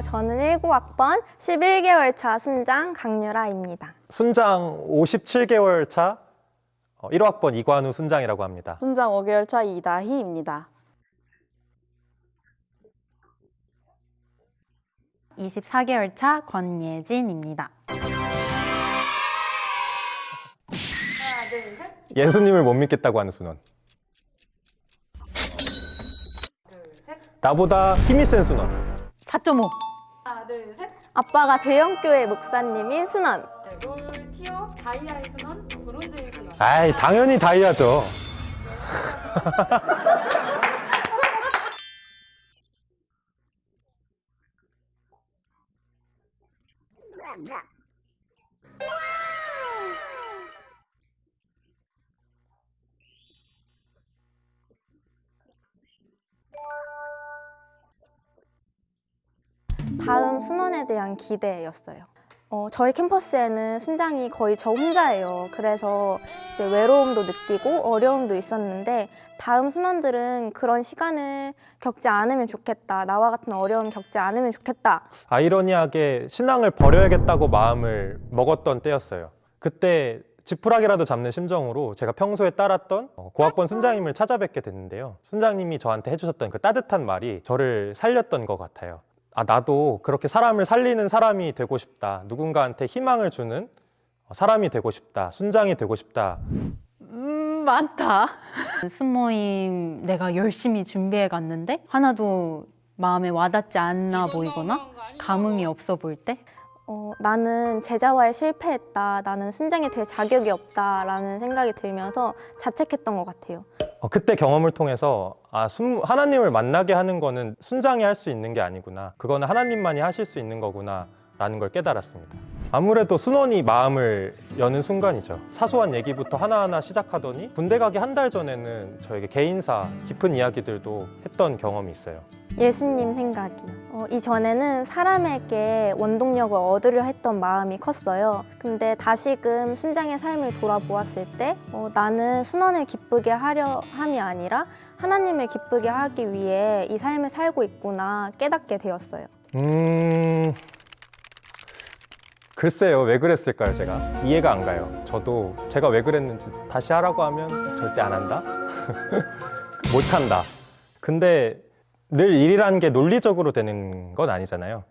저는 19학번 11개월 차 순장 강유라입니다. 순장 57개월 차 어, 1호학번 이관우 순장이라고 합니다. 순장 5개월 차 이다희입니다. 24개월 차 권예진입니다. 예수님을 못 믿겠다고 하는 순원. 나보다 힘이 센 순원. 4.5. 아빠가 대형교회 목사님인 순원. 네, 롤 티어 다이아의 순원, 브론즈의 순원. 아이 당연히 다이아죠. 다음 순원에 대한 기대였어요. 어, 저희 캠퍼스에는 순장이 거의 저 혼자예요. 그래서 이제 외로움도 느끼고 어려움도 있었는데 다음 순원들은 그런 시간을 겪지 않으면 좋겠다. 나와 같은 어려움 겪지 않으면 좋겠다. 아이러니하게 신앙을 버려야겠다고 마음을 먹었던 때였어요. 그때 지푸라기라도 잡는 심정으로 제가 평소에 따랐던 어, 고학번 순장님을 찾아뵙게 됐는데요. 순장님이 저한테 해주셨던 그 따뜻한 말이 저를 살렸던 것 같아요. 아, 나도 그렇게 사람을 살리는 사람이 되고 싶다. 누군가한테 희망을 주는 사람이 되고 싶다. 순장이 되고 싶다. 음, 많다. 순모임 내가 열심히 준비해 갔는데 하나도 마음에 와닿지 않나 보이거나 감흥이 없어 보일 때 어, 나는 제자화에 실패했다. 나는 순장이 될 자격이 없다라는 생각이 들면서 자책했던 것 같아요. 어, 그때 경험을 통해서 아, 순- 하나님을 만나게 하는 거는 순장이 할 수 있는 게 아니구나. 그거는 하나님만이 하실 수 있는 거구나. 라는 걸 깨달았습니다. 아무래도 순원이 마음을 여는 순간이죠. 사소한 얘기부터 하나하나 시작하더니 군대 가기 한 달 전에는 저에게 개인사 깊은 이야기들도 했던 경험이 있어요. 예수님 생각이. 어, 이전에는 사람에게 원동력을 얻으려 했던 마음이 컸어요. 근데 다시금 순장의 삶을 돌아보았을 때 어, 나는 순원을 기쁘게 하려 함이 아니라 하나님을 기쁘게 하기 위해 이 삶을 살고 있구나 깨닫게 되었어요. 음... 글쎄요, 왜 그랬을까요, 제가? 이해가 안 가요. 저도 제가 왜 그랬는지 다시 하라고 하면 절대 안 한다? 못 한다. 근데 늘 일이라는 게 논리적으로 되는 건 아니잖아요.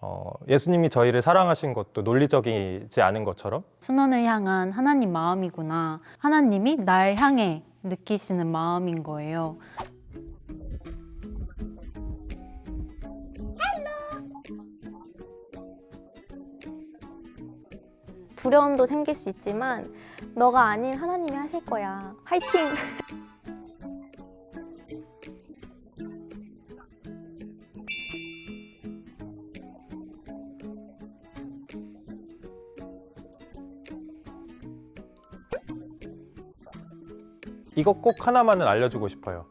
어, 예수님이 저희를 사랑하신 것도 논리적이지 않은 것처럼 순원을 향한 하나님 마음이구나. 하나님이 날 향해 느끼시는 마음인 거예요. 두려움도 생길 수 있지만 너가 아닌 하나님이 하실 거야. 화이팅! 이거 꼭 하나만은 알려주고 싶어요.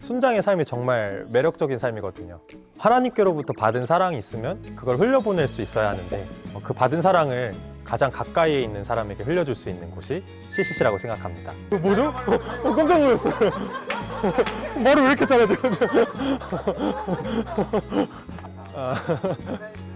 순장의 삶이 정말 매력적인 삶이거든요. 하나님께로부터 받은 사랑이 있으면 그걸 흘려보낼 수 있어야 하는데 어, 그 받은 사랑을 가장 가까이에 있는 사람에게 흘려줄 수 있는 곳이 CCC라고 생각합니다. 뭐죠? 깜짝 놀랐어요. 말을 왜 이렇게 잘하세